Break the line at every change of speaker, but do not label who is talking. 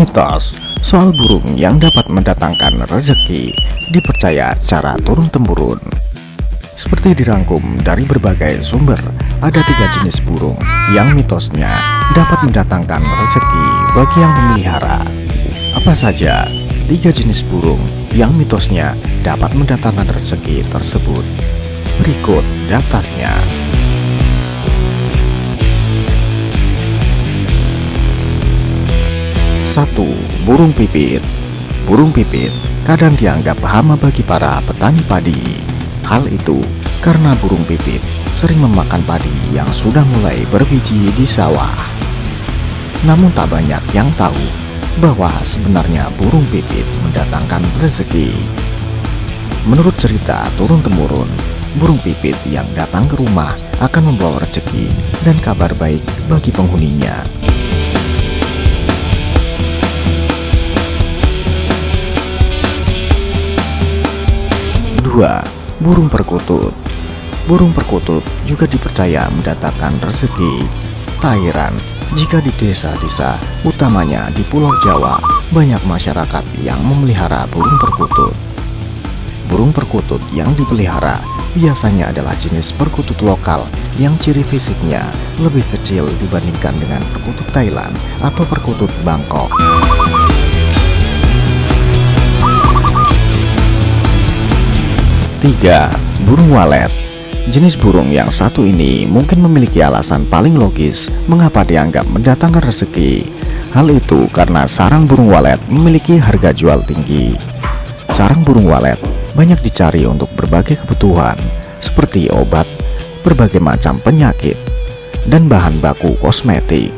Mitos soal burung yang dapat mendatangkan rezeki dipercaya secara turun-temurun. Seperti dirangkum dari berbagai sumber, ada tiga jenis burung yang mitosnya dapat mendatangkan rezeki bagi yang memelihara. Apa saja tiga jenis burung yang mitosnya dapat mendatangkan rezeki tersebut? Berikut daftarnya. 1. Burung pipit Burung pipit kadang dianggap hama bagi para petani padi Hal itu karena burung pipit sering memakan padi yang sudah mulai berbiji di sawah Namun tak banyak yang tahu bahwa sebenarnya burung pipit mendatangkan rezeki Menurut cerita turun-temurun, burung pipit yang datang ke rumah akan membawa rezeki dan kabar baik bagi penghuninya. 2. Burung perkutut Burung perkutut juga dipercaya mendatangkan rezeki heran jika di desa-desa, utamanya di Pulau Jawa, banyak masyarakat yang memelihara burung perkutut. Burung perkutut yang dipelihara biasanya adalah jenis perkutut lokal yang ciri fisiknya lebih kecil dibandingkan dengan perkutut Thailand atau perkutut Bangkok. 3. Burung walet Jenis burung yang satu ini mungkin memiliki alasan paling logis mengapa dianggap mendatangkan rezeki. Hal itu karena sarang burung walet memiliki harga jual tinggi. Sarang burung walet banyak dicari untuk berbagai kebutuhan seperti obat, berbagai macam penyakit, dan bahan baku kosmetik.